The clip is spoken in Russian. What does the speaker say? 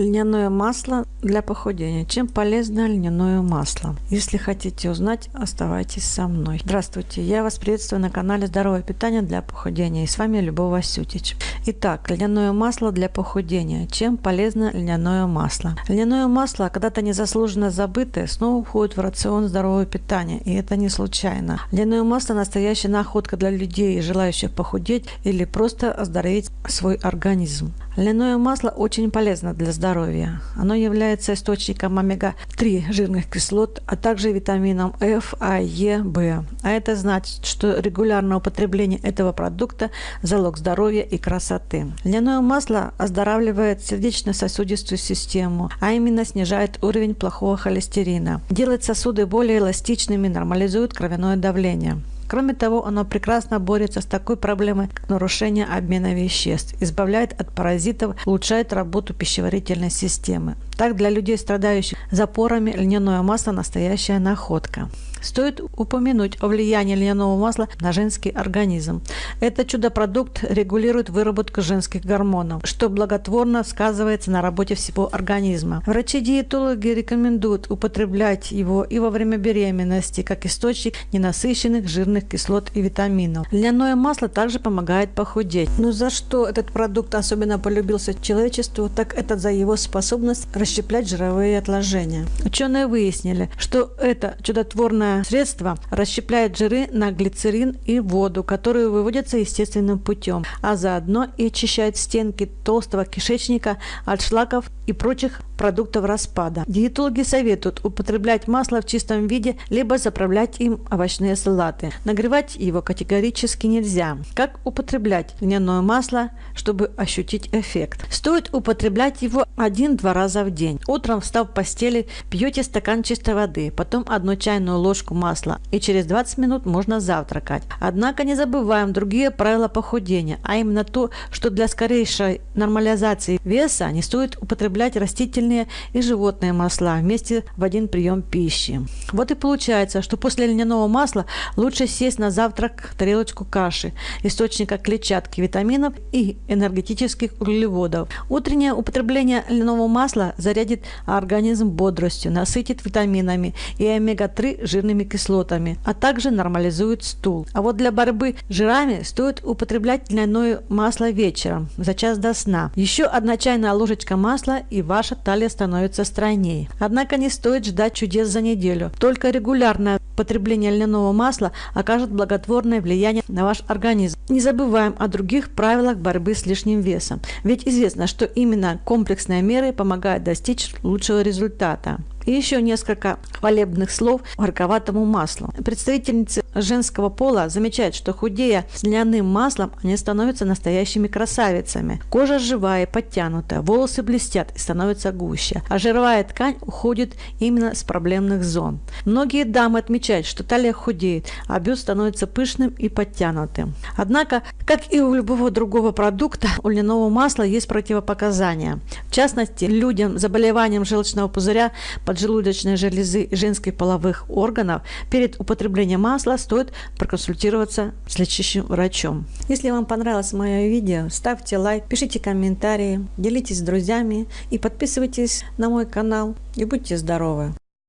Льняное масло для похудения. Чем полезно льняное масло? Если хотите узнать, оставайтесь со мной. Здравствуйте, я вас приветствую на канале Здоровое питание для похудения. И с вами Любовь Васютич. Итак, льняное масло для похудения. Чем полезно льняное масло? Льняное масло, когда-то незаслуженно забытое, снова входит в рацион здорового питания. И это не случайно. Льняное масло – настоящая находка для людей, желающих похудеть или просто оздоровить свой организм. Льняное масло очень полезно для здоровья. Оно является источником омега-3 жирных кислот, а также витамином F, А, Е, В. А это значит, что регулярное употребление этого продукта – залог здоровья и красоты. Льняное масло оздоравливает сердечно-сосудистую систему, а именно снижает уровень плохого холестерина, делает сосуды более эластичными, нормализует кровяное давление. Кроме того, оно прекрасно борется с такой проблемой, как нарушение обмена веществ, избавляет от паразитов, улучшает работу пищеварительной системы. Так, для людей, страдающих запорами, льняное масло – настоящая находка. Стоит упомянуть о влиянии льняного масла на женский организм. Этот чудо-продукт регулирует выработку женских гормонов, что благотворно сказывается на работе всего организма. Врачи-диетологи рекомендуют употреблять его и во время беременности, как источник ненасыщенных жирных кислот и витаминов. Льняное масло также помогает похудеть. Но за что этот продукт особенно полюбился человечеству, так это за его способность расщеплять жировые отложения. Ученые выяснили, что это чудотворное Данное средство расщепляет жиры на глицерин и воду, которые выводятся естественным путем, а заодно и очищает стенки толстого кишечника от шлаков и прочих продуктов распада. Диетологи советуют употреблять масло в чистом виде, либо заправлять им овощные салаты. Нагревать его категорически нельзя. Как употреблять льняное масло, чтобы ощутить эффект? Стоит употреблять его один-два раза в день. Утром, встав в постели, пьете стакан чистой воды, потом одну чайную ложку масла, и через 20 минут можно завтракать. Однако не забываем другие правила похудения, а именно то, что для скорейшей нормализации веса не стоит употреблять растительные растительные и животные масла вместе в один прием пищи. Вот и получается, что после льняного масла лучше сесть на завтрак тарелочку каши, источника клетчатки, витаминов и энергетических углеводов. Утреннее употребление льняного масла зарядит организм бодростью, насытит витаминами и омега-3 жирными кислотами, а также нормализует стул. А вот для борьбы с жирами стоит употреблять льняное масло вечером, за час до сна. Еще одна чайная ложечка масла и ваша талия талия становится стройнее. Однако не стоит ждать чудес за неделю. Только регулярное потребление льняного масла окажет благотворное влияние на ваш организм. Не забываем о других правилах борьбы с лишним весом. Ведь известно, что именно комплексные меры помогают достичь лучшего результата. И еще несколько хвалебных слов горьковатому маслу. Представительницы женского пола замечают, что худея с льняным маслом, они становятся настоящими красавицами. Кожа живая, подтянутая, волосы блестят и становятся гуще, а жировая ткань уходит именно с проблемных зон. Многие дамы отмечают, что талия худеет, а бюст становится пышным и подтянутым. Однако, как и у любого другого продукта, у льняного масла есть противопоказания. В частности, людям с заболеванием желчного пузыря поджелудочной железы и женских половых органов перед употреблением масла стоит проконсультироваться с лечащим врачом. Если вам понравилось мое видео, ставьте лайк, пишите комментарии, делитесь с друзьями и подписывайтесь на мой канал. И будьте здоровы!